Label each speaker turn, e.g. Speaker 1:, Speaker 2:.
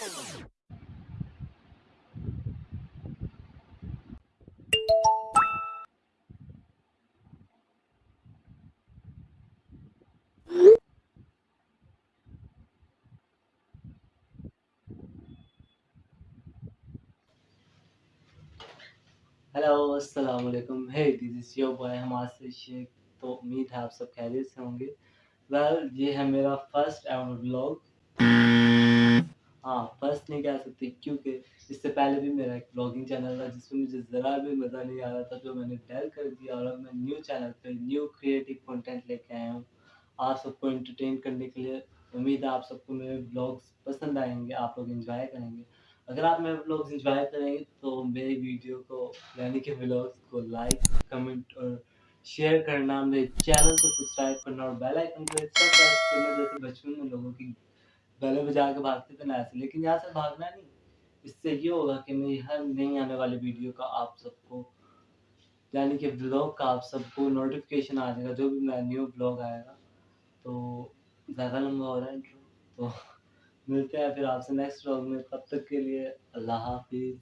Speaker 1: Hello अस्सलाम वालेकुम hey this is your boy हमार से शेख तो उम्मीद है आप सब खैरियत से होंगे। वेल well, ये है मेरा फ़र्स्ट एवर ब्लॉग हाँ, फ़र्स्ट नहीं कह सकते क्योंकि इससे पहले भी मेरा एक ब्लॉगिंग चैनल था जिसमें मुझे ज़रा भी मज़ा नहीं आ रहा था जो मैंने डेल कर दिया और अब मैं न्यू चैनल पे न्यू क्रिएटिव कंटेंट लेके आया हूँ आप सबको एंटरटेन करने के लिए। उम्मीद है आप सबको मेरे ब्लॉग्स पसंद आएँगे आप लोग एन्जॉय करेंगे। अगर आप मेरे ब्लॉग्स एन्जॉय करेंगे तो मेरी वीडियो को यानी कि ब्लॉग्स को लाइक, कमेंट और शेयर करना, मेरे चैनल को सब्सक्राइब करना और बेल आइकन को प्रेस करना जैसे बचपन में लोगों की बेलें बजा के भागते थे ना ऐसे। लेकिन यहाँ से भागना नहीं, इससे ये होगा कि मेरी हर नई आने वाली वीडियो का आप सबको यानी कि व्लॉग का आप सबको नोटिफ़िकेशन आ जाएगा जो भी मेरा न्यू ब्लॉग आएगा। तो ज़्यादा लंबा हो रहा है इंट्रो तो मिलते हैं फिर आपसे नेक्स्ट व्लॉग में तब तक के लिए अल्लाह हाफ़िज़।